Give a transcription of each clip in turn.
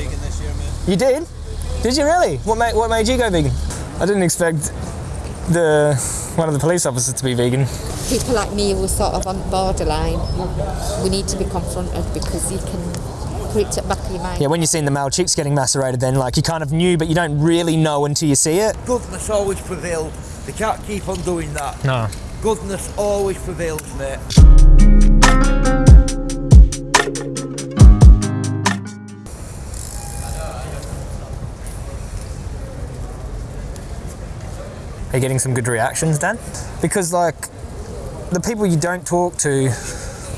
vegan this year, mate. You did? Did you really? What made What made you go vegan? I didn't expect the one of the police officers to be vegan. people like me who are sort of on the borderline, we need to be confronted because you can put it at the back of your mind. Yeah, when you're seeing the male chicks getting macerated, then like you kind of knew, but you don't really know until you see it. Goodness always prevails. They can't keep on doing that. No. Goodness always prevails, mate. Are you getting some good reactions, Dan? Because like the people you don't talk to,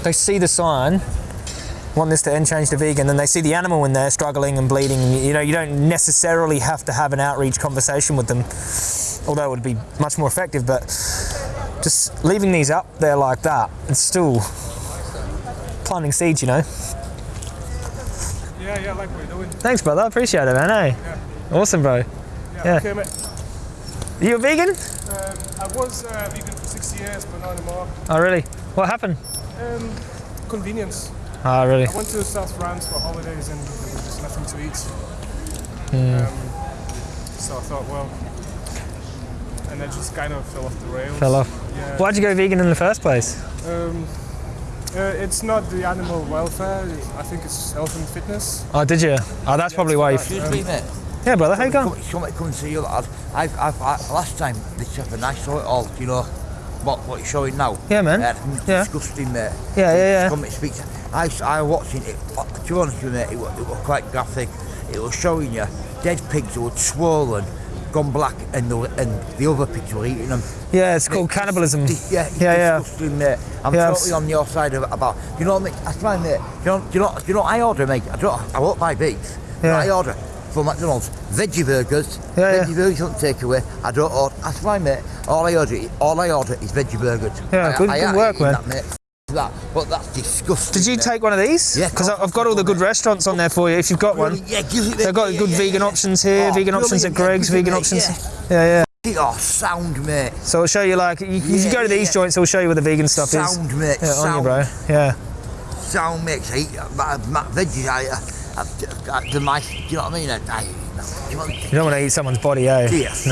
they see the sign, want this to end change to vegan, and they see the animal in there struggling and bleeding. and, You know, you don't necessarily have to have an outreach conversation with them, although it would be much more effective. But just leaving these up there like that, it's still planting seeds, you know. Yeah, yeah, like you're doing. Thanks, brother. I appreciate it, man. Hey, awesome, bro. Yeah, Yeah. okay, you a vegan? Um, I was uh, vegan for six years, but not anymore. Oh, really? What happened? Um, convenience. Oh, really? I went to South France for holidays and there was just nothing to eat. Hmm. Um, so I thought, well, and I just kind of fell off the rails. Fell off. Yeah. Why'd you go vegan in the first place? Um, uh, it's not the animal welfare. I think it's health and fitness. Oh, did you? Oh, that's probably why you. Excuse me, mate. Yeah, brother. How you going? Come, come, come and see you, lad. I've, I've, I, last time, this happened, I saw it all, you know, what, what you're showing now. Yeah, man. Uh, Yeah. Disgusting, mate. Yeah, yeah, yeah. Come and speak I, I watching it, uh, to be honest with you, mate, it was, it was quite graphic. It was showing you dead pigs who were swollen, gone black, and the, and the other pigs were eating them. Yeah, it's called cannibalism. Yeah, Yeah, yeah. disgusting, mate. I'm Yeah, totally on your side of, about. You know what, mate? That's fine, mate. You know, do you know, do you know what I order, mate? I don't. I won't buy beef. Yeah. I order from McDonald's veggie burgers. Yeah, yeah. veggie burgers don't take away. I don't order. That's fine, mate. All I order, all I order is veggie burgers. Yeah, I, good- I good ain't work, man. That, mate. That, but that's disgusting. Did you mate. take one of these? Yeah, Because I've got all the good restaurants on there for you if you've got one. Yeah, give it. They've got yeah, good yeah, vegan yeah. options here, Oh, vegan options at Greggs, yeah, vegan options. Yeah. Yeah, yeah. Oh, sound, mate. So I'll show you like, you, if you go to these yeah. joints, I'll show you where the vegan stuff is. Sound, mate. Yeah, on sound. you, bro. Yeah. sound mix. I eat my, my veggies. I, I, I, I, my, do you know what I mean? I, I, you know, You don't want to eat someone's body, eh? yes,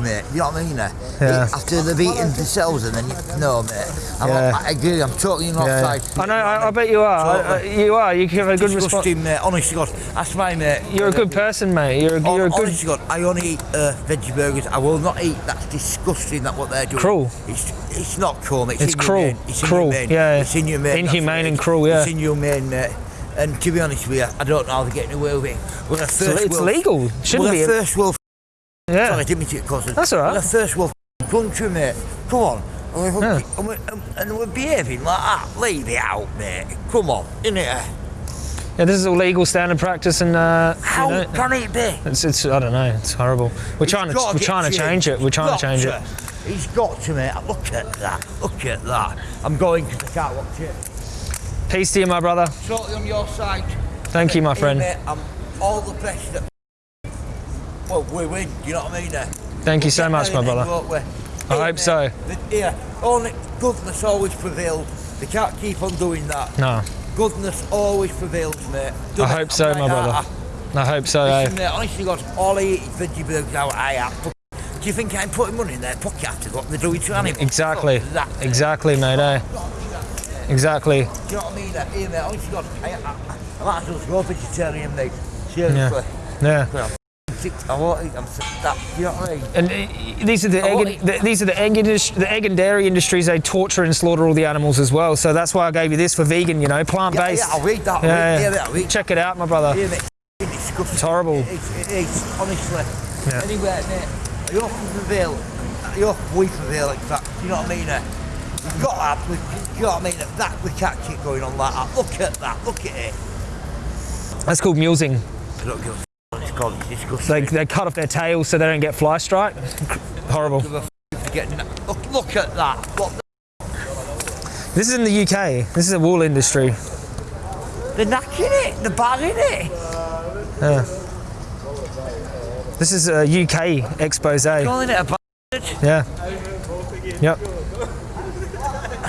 mate. You know what I mean? eh? Yeah. After they've eaten themselves, and then you, no, mate. I'm, Yeah. I agree. I'm totally on Yeah. offside. I know, I, I bet you are. I, I, you are. You have a good response. Mate. Honestly, God, that's my mate. You're a good person, mate. You're a, you're a good. Honestly, God, I only eat uh, veggie burgers. I will not eat. That's disgusting. That what they're doing. Cruel. It's it's not cruel. Mate. It's inhumane. cruel. It's Cruel, inhumane. yeah. It's inhumane. Inhumane and cruel, yeah. It's inhumane, mate. And to be honest with you, I don't know how they're getting away with it. We're a first it's world, legal. Shouldn't we're be. a first world. yeah. Sorry, I didn't mean to get causes. That's all right. We're a first world country, mate. Come on. And we're, Yeah. and, we're, and we're behaving like that. Leave it out, mate. Come on, innit? Yeah, this is all legal standard practice, and uh, you How know, can it be? it's, it's I don't know. It's horrible. We're trying to we're trying to change it. We're trying to change it. He's got to, mate. Look at that. Look at that. I'm going because I can't watch it. Peace to you, my brother. Totally on your side. Thank you, my Hey, friend. mate, all the best that. Well, we win. You know what I mean? eh? Thank you so much, my brother. end, won't we? I hope mate, so. the- Yeah, only goodness always prevails. They can't keep on doing that. No, Goodness always prevails, mate. I Done it. hope so, I'm my like brother. that. I hope so. eh? Listen, mate, honestly, God, all I eat is veggie burgers out I have. Do you think I'm putting money in their pocket after what they're doing to animals? Exactly. That, Exactly, mate. Eh? Exactly. Do you know what I mean? Here, mate, honestly, God, I, I, I might as well go vegetarian, mate. Seriously. Yeah. Well, I'm sick. Eat. I'm. That, you know what I mean? And uh, these are the I egg, and, the, these are the egg the egg and dairy industries. They torture and slaughter all the animals as well. So that's why I gave you this for vegan. You know, plant based. yeah, I'll read that. Yeah, yeah. yeah, read Check it out, my brother. Here, mate. It's. It's horrible. It is, it is honestly. Yeah. Anyway, mate, I hope we prevail. I hope we prevail, in fact. Do you know what I mean? eh? We've got that. We, do you know what I mean? That we can't keep going on like that. Look at that. Look at it. That's called mulesing. I don't give a f- what it's called. It's disgusting. They, they cut off their tails so they don't get fly strike. Horrible. Give a f- for getting that. Look, look at that. What the, This is in the UK. This is a wool industry. they're knacking it. They're bagging it. Yeah. This is a UK expose. Calling it a bag. Yeah. Yep.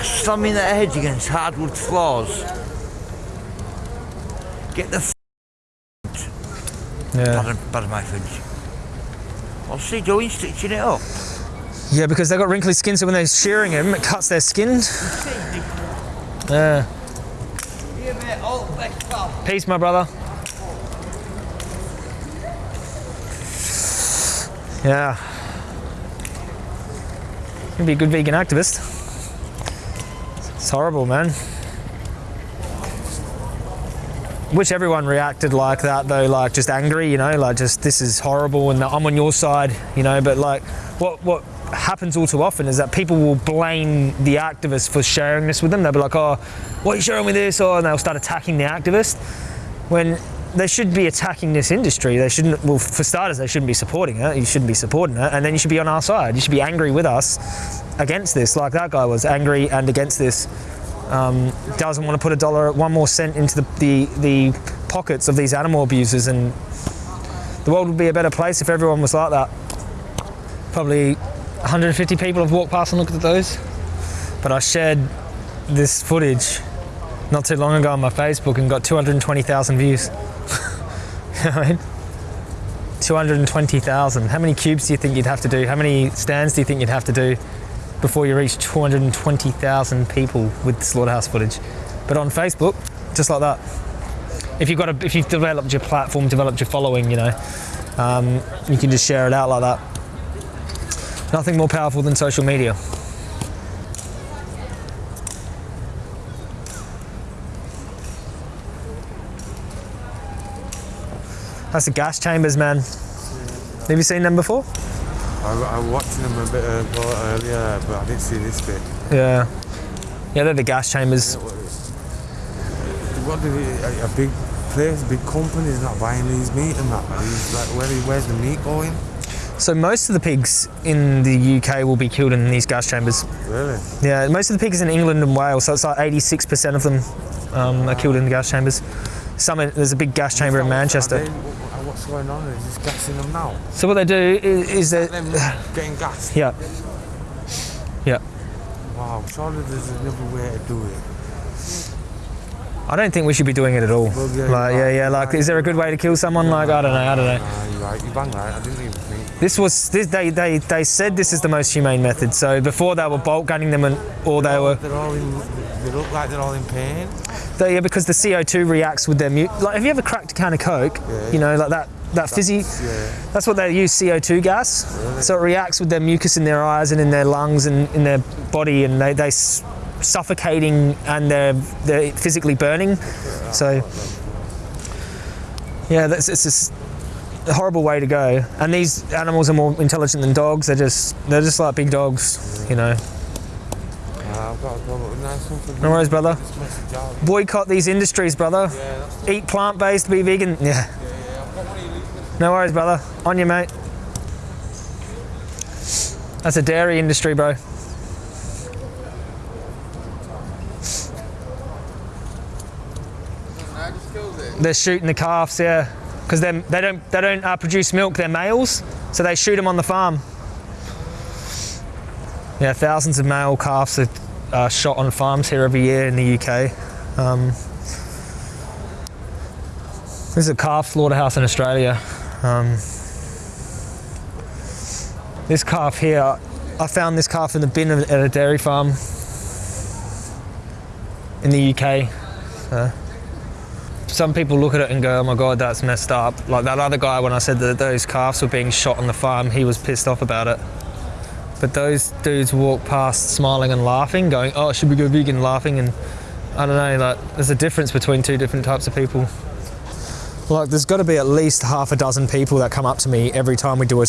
Slamming their heads against hardwood floors. Get the f- Yeah. Pardon, pardon my French. What's he doing, stitching it up? Yeah, because they've got wrinkly skin, so when they're shearing them, it cuts their skin. Yeah. Here, mate, all the best, pal. Peace, my brother. Yeah. You'd be a good vegan activist. It's horrible, man. Wish everyone reacted like that though, like just angry, you know, like just this is horrible and I'm on your side, you know. But like, what what happens all too often is that people will blame the activist for sharing this with them. They'll be like, "Oh, what are you sharing with this?" Or and they'll start attacking the activist when they should be attacking this industry. They shouldn't. Well, for starters, they shouldn't be supporting it. You shouldn't be supporting it, and then you should be on our side. You should be angry with us against this, like that guy was angry and against this. Um, doesn't want to put a dollar, one more cent into the, the the pockets of these animal abusers, and the world would be a better place if everyone was like that. Probably 150 people have walked past and looked at those, but I shared this footage not too long ago on my Facebook and got 220,000 views. you know what I mean? 220,000. How many cubes do you think you'd have to do? How many stands do you think you'd have to do before you reach 220,000 people with slaughterhouse footage? But on Facebook, just like that. If you've got a, if you've developed your platform, developed your following, you know, um, you can just share it out like that. Nothing more powerful than social media. That's the gas chambers, man. Have you seen them before? I, I was watching them a bit ago earlier, but I didn't see this bit. Yeah. Yeah, they're the gas chambers. What do they, a, a big place, big company is not buying these meat and that. These, like, where, where's the meat going? So most of the pigs in the UK will be killed in these gas chambers. Really? Yeah, most of the pigs in England and Wales, so it's like 86% of them um, are killed in the gas chambers. Some there's a big gas chamber in Manchester. what's going on? Is this gassing them now? So what they do is, is Them getting gassed? yeah, yeah. Wow, surely there's another way to do it. I don't think we should be doing it at all. Well, yeah, Like yeah, yeah. Like, is there a good way to kill someone? Like I don't know. I don't know. Nah, you're right, you're bang right. I didn't even. This was this, they they they said this is the most humane method. So before they were bolt gunning them and or they oh, were They're all in, they look like they're all in pain. they, yeah because the CO2 reacts with their mu- like have you ever cracked a can of Coke? Yeah. You know like that that fizzy. Yeah. That's what they use CO2 gas. So it reacts with their mucus in their eyes and in their lungs and in their body, and they they suffocating and they're they're physically burning. So yeah, that's it's just a horrible way to go. And these animals are more intelligent than dogs. They're just they're just like big dogs, you know. No worries, brother. Boycott these industries, brother. Eat plant-based, to be vegan. Yeah. No worries, brother. On you, mate. That's a dairy industry, bro. They're shooting the calves, yeah, because they don't they don't uh, produce milk. They're males, so they shoot them on the farm. Yeah, thousands of male calves are uh, shot on farms here every year in the UK. Um, this is a calf slaughterhouse in Australia. Um, this calf here, I found this calf in the bin at a dairy farm in the UK. So, some people look at it and go, "Oh my god, that's messed up." Like that other guy, when I said that those calves were being shot on the farm, he was pissed off about it. But those dudes walk past smiling and laughing, going, "Oh, should we go vegan?" Laughing and I don't know. Like, there's a difference between two different types of people. Like, there's got to be at least half a dozen people that come up to me every time we do a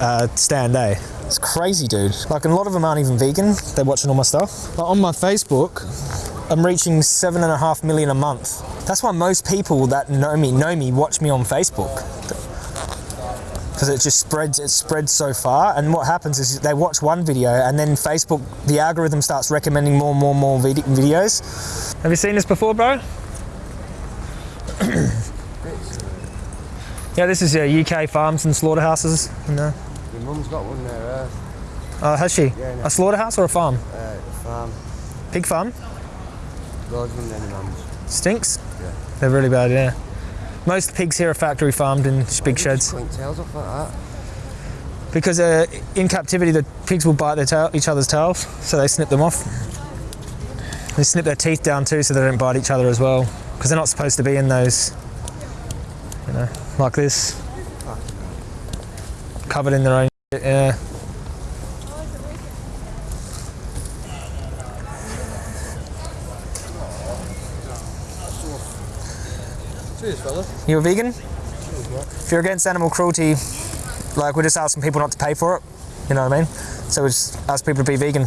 uh, stand day. It's crazy, dude. Like, and a lot of them aren't even vegan. They're watching all my stuff. Like, on my Facebook, I'm reaching seven and a half million a month. That's why most people that know me know me watch me on Facebook. Because it just spreads it spreads so far. And what happens is they watch one video and then facebook the algorithm starts recommending more and more and more vid- videos. Have you seen this before bro? Yeah this is uh, uk farms and slaughterhouses and, uh, Your mum's got one there, oh has she? Yeah, no. a slaughterhouse or a farm? Uh, uh, farm. pig farm Mums. stinks they're really bad yeah Most pigs here are factory farmed in big sheds tails off like that. because uh, in captivity the pigs will bite their tail, each other's tails, so they snip them off. They snip their teeth down too, so they don't bite each other as well, because they're not supposed to be in those, you know, like this, covered in their own. shit, Yeah. Cheers, fella. You a vegan? If you're against animal cruelty, like we're just asking people not to pay for it. You know what I mean? So we just ask people to be vegan.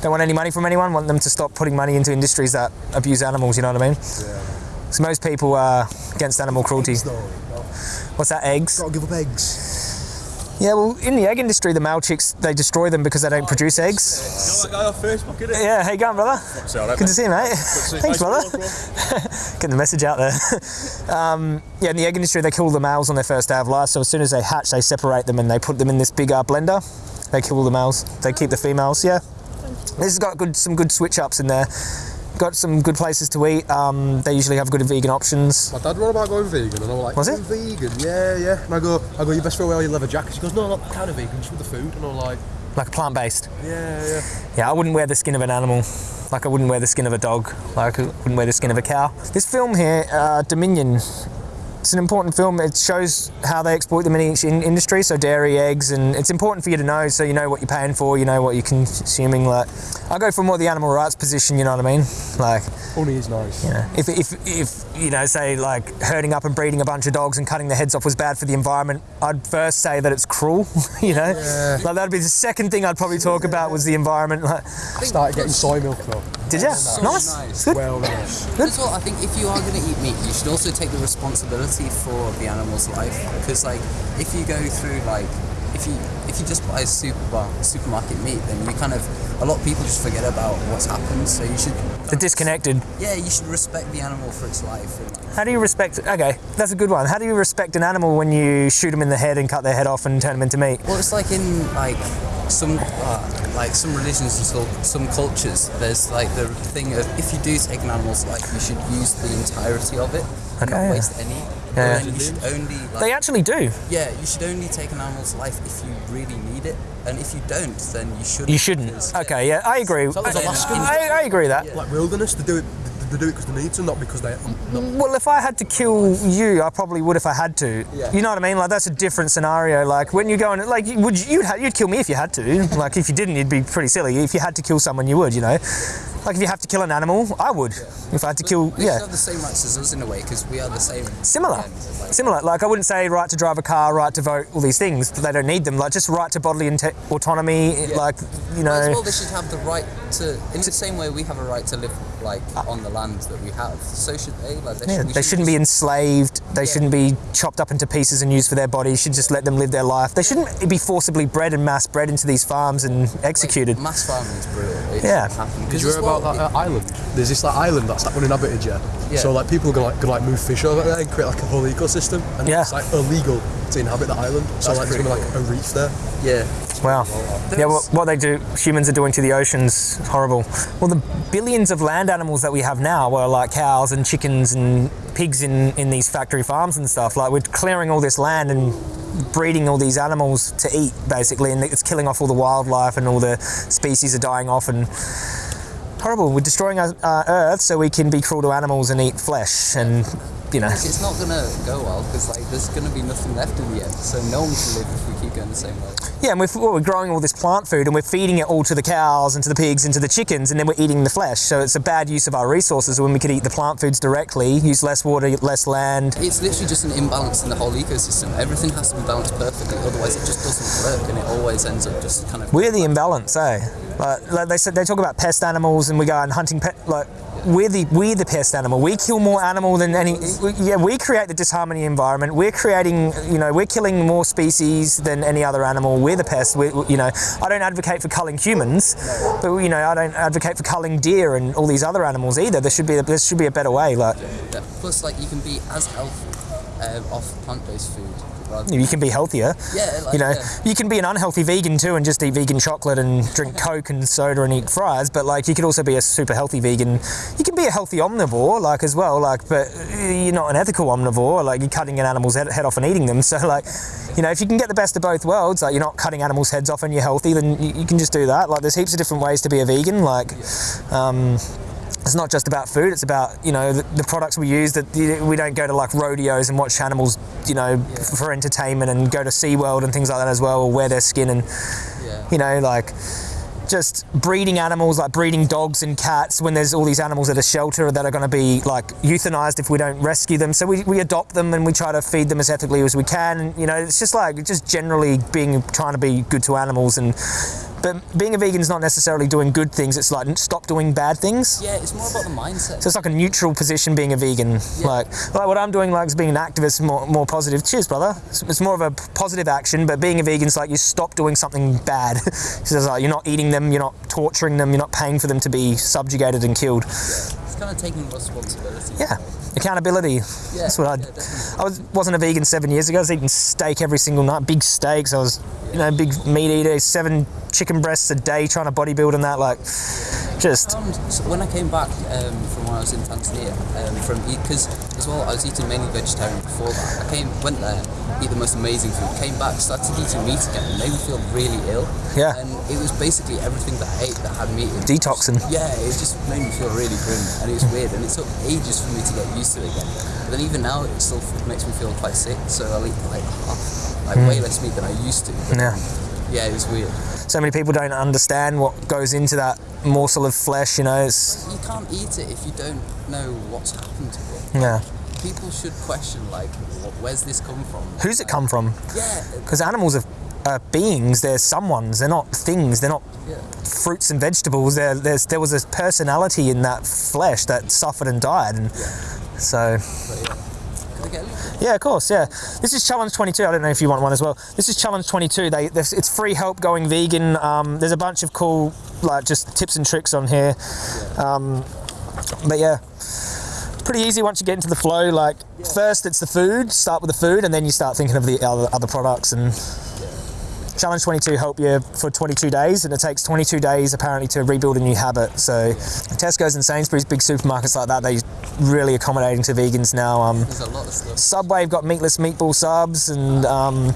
Don't want any money from anyone. Want them to stop putting money into industries that abuse animals. You know what I mean? So most people are against animal cruelty. What's that? Eggs? Gotta give up eggs. Yeah. Well, in the egg industry, the male chicks they destroy them because they don't oh, produce eggs. that guy on Facebook, innit? Yeah. How you going, brother? Good to see you, mate. Thanks, brother. Getting the message out there. um, yeah, in the egg industry, they kill the males on their first day of life. So as soon as they hatch, they separate them and they put them in this big uh, blender. They kill the males. They keep the females. Yeah. This has got good some good switch ups in there. Got some good places to eat. Um, they usually have good vegan options. My dad wrote about going vegan, and I'm like, Was it? vegan? Yeah, yeah. And I go, I go, you best throw away all your leather jackets. He goes, no, not kind of vegan, just with the food. And I'm like, Like plant based. yeah, yeah. Yeah, I wouldn't wear the skin of an animal. Like I wouldn't wear the skin of a dog. Like I wouldn't wear the skin of a cow. This film here, uh, Dominion, it's an important film. It shows how they exploit them in each in- industry. So dairy, eggs, and it's important for you to know so you know what you're paying for. You know what you're consuming. Like I go for more the animal rights position. You know what I mean? Like all is nice. you know, if if if you know, say like herding up and breeding a bunch of dogs and cutting their heads off was bad for the environment, I'd first say that it's cruel. You know, like that'd be the second thing I'd probably talk about was the environment. Like, I started getting soy milk though. Did you? So nice. nice. Good. Well, nice. As well, I think if you are going to eat meat, you should also take the responsibility for the animal's life. Because, like, if you go through, like, if you if you just buy super supermarket meat, then you kind of a lot of people just forget about what's happened. So you should, They're disconnected. yeah, you should respect the animal for its life. And, like, How do you respect? Okay, that's a good one. How do you respect an animal when you shoot them in the head and cut their head off and turn them into meat? Well, it's like in like some uh, like some religions and so, some cultures. There's like the thing of if you do take an animal's life, you should use the entirety of it, and Okay. not waste any. Yeah. And you should only like, They actually do. yeah, you should only take an animal's life if you really need it, and if you don't, then you shouldn't. You shouldn't. Okay, yeah, I agree. that was I, I, I agree with that. Like wilderness, they do it. They do it because they need to, not because they. Not, mm, Well, if I had to kill you, I probably would if I had to. Yeah. You know what I mean? Like that's a different scenario. Like when you go and like, would you, you'd you'd kill me if you had to. Like if you didn't, you'd be pretty silly. If you had to kill someone, you would. You know, like if you have to kill an animal, I would. If I had to kill, They yeah, should have the same rights as us in a way because we are the same. similar. Like- Similar. Like I wouldn't say right to drive a car, right to vote, all these things. But they don't need them. Like just right to bodily inte- autonomy. Like you know. As well, they should have the right to, in the same way we have a right to live like ah. on the land that we have. So should they. Like they, Yeah, should, they shouldn't be enslaved. They Yeah. shouldn't be chopped up into pieces and used for their bodies. You should just let them live their life. They shouldn't be forcibly bred and mass bred into these farms and like, executed. mass farming is brutal. It Yeah. shouldn't happen. Did 'Cause you as hear well, about that uh, island? There's this like island that's like uninhabited, yeah. Yeah. So like people are gonna like, gonna like move fish over there and create like a whole ecosystem, and Yeah. it's like illegal to inhabit the island. So That's like there's gonna be like a reef there. Yeah. Wow. Yeah, what, what they do, humans are doing to the oceans, horrible. Well, the billions of land animals that we have now were like cows and chickens and pigs in, in these factory farms and stuff. Like we're clearing all this land and breeding all these animals to eat, basically, and it's killing off all the wildlife and all the species are dying off and horrible. We're destroying our uh, Earth so we can be cruel to animals and eat flesh and, you know. It's not gonna go well because like there's gonna be nothing left in the end. So no one can live if we keep going the same way. Yeah, and we're, well, we're growing all this plant food and we're feeding it all to the cows and to the pigs and to the chickens, and then we're eating the flesh. So it's a bad use of our resources when we could eat the plant foods directly, use less water, less land. It's literally just an imbalance in the whole ecosystem. Everything has to be balanced perfectly, otherwise it just doesn't work, and it always ends up just kind of. We're the imbalance, eh? Like, like they said, they talk about pest animals, and we go and hunting pet. Like we're the we're the pest animal. We kill more animal than any. Yeah, we create the disharmony environment. We're creating, you know, we're killing more species than any other animal. We're the pest. We, you know, I don't advocate for culling humans, but you know, I don't advocate for culling deer and all these other animals either. There should be there should be a better way. Like. Plus, like you can be as healthy um, off plant-based food. You can be healthier. Yeah, like, you know, yeah. you can be an unhealthy vegan too and just eat vegan chocolate and drink Coke and soda and eat fries. But like, you could also be a super healthy vegan. You can be a healthy omnivore, like as well. Like, but you're not an ethical omnivore. Like, you're cutting an animal's head, head off and eating them. So like, you know, if you can get the best of both worlds, like you're not cutting animals' heads off and you're healthy, then you, you can just do that. Like, there's heaps of different ways to be a vegan. Like, um, it's not just about food it's about you know the, the products we use that we don't go to like rodeos and watch animals you know f- for entertainment and go to SeaWorld and things like that as well or wear their skin and Yeah. you know like just breeding animals like breeding dogs and cats when there's all these animals at a shelter that are going to be like euthanized if we don't rescue them so we, we adopt them and we try to feed them as ethically as we can you know it's just like just generally being trying to be good to animals and but being a vegan is not necessarily doing good things it's like stop doing bad things Yeah, it's more about the mindset. so it's like a neutral position being a vegan. Like, like what I'm doing, like, is being an activist, more, more positive. Cheers, brother. It's, it's more of a positive action, but being a vegan is like you stop doing something bad. so it's like you're not eating them, you're not torturing them, you're not paying for them to be subjugated and killed. It's kind of taking responsibility. Yeah, accountability. Yeah, That's what I. yeah. I was wasn't a vegan seven years ago. I was eating steak every single night, big steaks. I was, you know, big meat eater, seven chicken breasts a day, trying to bodybuild and that. Like, just found so when I came back um, from when I was in Tanzania, um, from because as well I was eating mainly vegetarian before that. I came, went there, eat the most amazing food, came back, started eating meat again, and made me feel really ill. Yeah. And it was basically everything that I ate that had meat in. it. Detoxing. Yeah, it just made me feel really grim, and it was weird, and it took ages for me to get used to it again. But then even now, it still makes me feel quite sick. So I'll eat like half, like way less meat than I used to. Yeah. Yeah, it was weird. So many people don't understand what goes into that morsel of flesh. You know, it's You can't eat it if you don't know what's happened to it. yeah. people should question like where's this come from Who's it come from? yeah Because animals are, are beings. They're someone's. They're not things. They're not yeah fruits and vegetables. There, there's there was a personality in that flesh that suffered and died, and so yeah I yeah, of course, yeah. This is challenge 22. I don't know if you want one as well. This is challenge 22. They it's free help going vegan. Um, there's a bunch of cool like just tips and tricks on here. Um, but yeah. Pretty easy once you get into the flow. Like first, it's the food. Start with the food, and then you start thinking of the other, other products. And Challenge 22 help you for 22 days, and it takes 22 days apparently to rebuild a new habit. So Tesco's and Sainsbury's, big supermarkets like that, they really accommodating to vegans now. Um, there's a lot of stuff Subway have got meatless meatball subs, and um,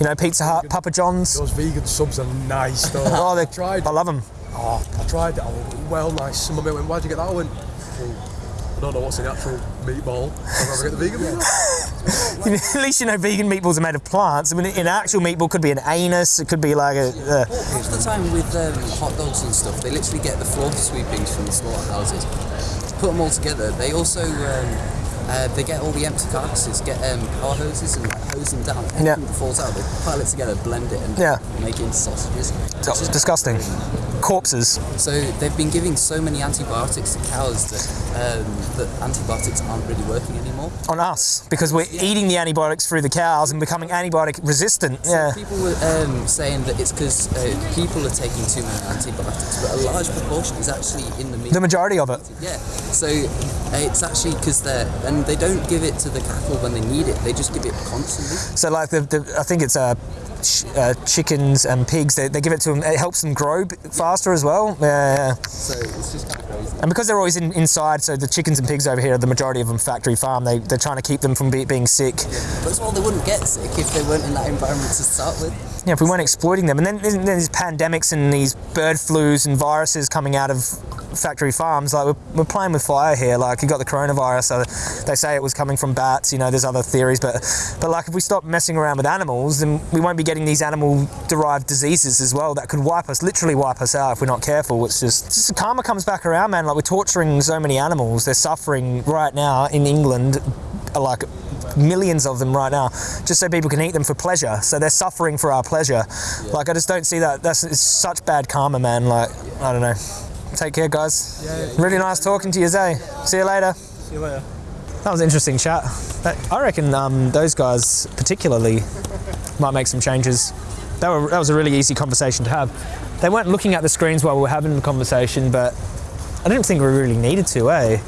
you know Pizza Hut, Papa John's. Those vegan subs are nice though. Oh, they I tried. I love them. Oh, I tried it. Oh, well, nice. Some of it went, why'd you get that? I went, I don't know what's in the actual meatball. I'd rather get the vegan meatball. At least you know vegan meatballs are made of plants. I mean, an actual meatball could be an anus. It could be like a. Uh, the time with um, hot dogs and stuff, they literally get the floor sweepings from the slaughterhouses, put them all together. They also um, uh, they get all the empty carcasses, get um, power hoses and like, hose them down. Anything Yeah. that falls out, they pile it together, blend it, and Yeah. make it into sausages. it's disgusting. Corpses. So they've been giving so many antibiotics to cows that um, that antibiotics aren't really working anymore. on us because we're eating the antibiotics through the cows and becoming antibiotic resistant. Yeah. People were um, saying that it's because uh, people are taking too many antibiotics, but a large proportion is actually in the meat. The majority of it. Yeah, so uh, it's actually because they're and they don't give it to the cattle when they need it. They just give it constantly. So like the, the I think it's uh, ch- uh, chickens and pigs. They, they give it to them. It helps them grow b- faster as well. Yeah, yeah, yeah. So it's just kind of crazy. And because they're always in, inside, so the chickens and pigs over here, the majority of them factory farm. They they're trying to keep them from be, being sick. But as well, they wouldn't get sick if they weren't in that environment to start with. Yeah, if we weren't exploiting them, and then then there's pandemics and these bird flus and viruses coming out of factory farms. Like we're, we're playing with fire here. Like you got the coronavirus. So they say it was coming from bats. You know, there's other theories, but but like if we stop messing around with animals, then we won't be getting these animal-derived diseases as well that could wipe us, literally wipe us out if we're not careful. It's just it's just the karma comes back around, man. Like we're torturing so many animals. They're suffering right now in England. Like millions of them right now, just so people can eat them for pleasure. So they're suffering for our pleasure. Like I just don't see that. That's it's such bad karma, man. Like I don't know. Take care, guys. Really nice talking to you, Zay. See you later. See you later. That was an interesting chat. That- I reckon um, those guys particularly might make some changes. That, were, that was a really easy conversation to have. They weren't looking at the screens while we were having the conversation, but I didn't think we really needed to, eh?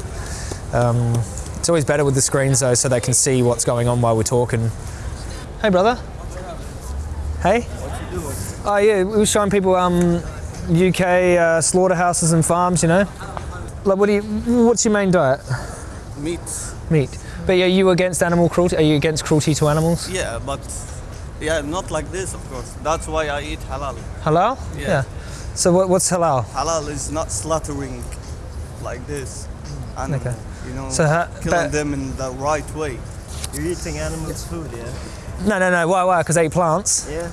Um, It's always better with the screens though, so they can see what's going on while we're talking. Hey, brother. Hey. What'd you do? Oh yeah, we were showing people um, UK uh, slaughterhouses and farms. You know, like what do you? What's your main diet? Meat. Meat. But are you against animal cruelty? Are you against cruelty to animals? Yeah, but yeah, not like this, of course. That's why I eat halal. Halal? Yeah. So what, what's halal? Halal is not slaughtering like this. Animal, Okay. You know, So ha- killing them in the right way. You're eating animals' food, yeah? No, no, no. Why? Why? Because they eat plants. Yeah.